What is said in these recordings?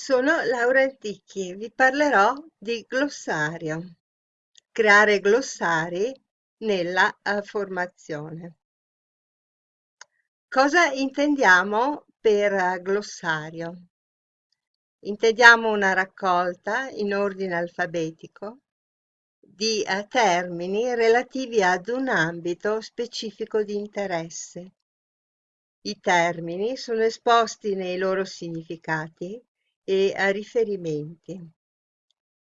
Sono Laura Antichi, vi parlerò di glossario. Creare glossari nella uh, formazione. Cosa intendiamo per uh, glossario? Intendiamo una raccolta in ordine alfabetico di uh, termini relativi ad un ambito specifico di interesse. I termini sono esposti nei loro significati e a riferimenti.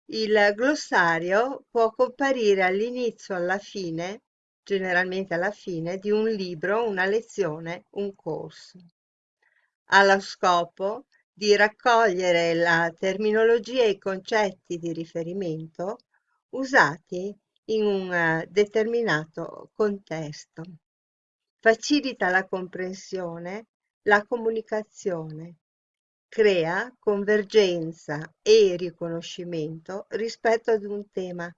Il glossario può comparire all'inizio o alla fine, generalmente alla fine, di un libro, una lezione, un corso. Ha lo scopo di raccogliere la terminologia e i concetti di riferimento usati in un determinato contesto. Facilita la comprensione, la comunicazione crea convergenza e riconoscimento rispetto ad un tema,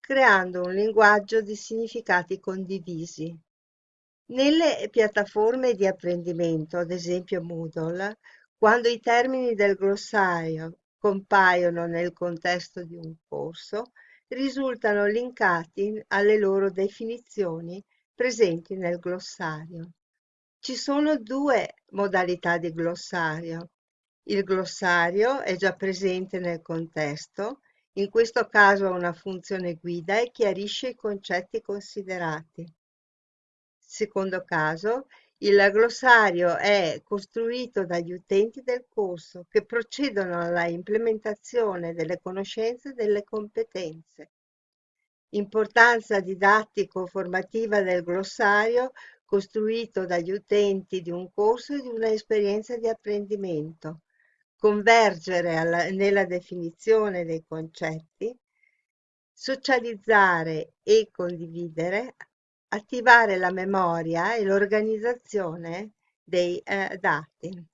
creando un linguaggio di significati condivisi. Nelle piattaforme di apprendimento, ad esempio Moodle, quando i termini del glossario compaiono nel contesto di un corso, risultano linkati alle loro definizioni presenti nel glossario. Ci sono due modalità di glossario, il glossario è già presente nel contesto, in questo caso ha una funzione guida e chiarisce i concetti considerati. Secondo caso, il glossario è costruito dagli utenti del corso che procedono alla implementazione delle conoscenze e delle competenze. Importanza didattico-formativa del glossario costruito dagli utenti di un corso e di un'esperienza di apprendimento convergere alla, nella definizione dei concetti, socializzare e condividere, attivare la memoria e l'organizzazione dei eh, dati.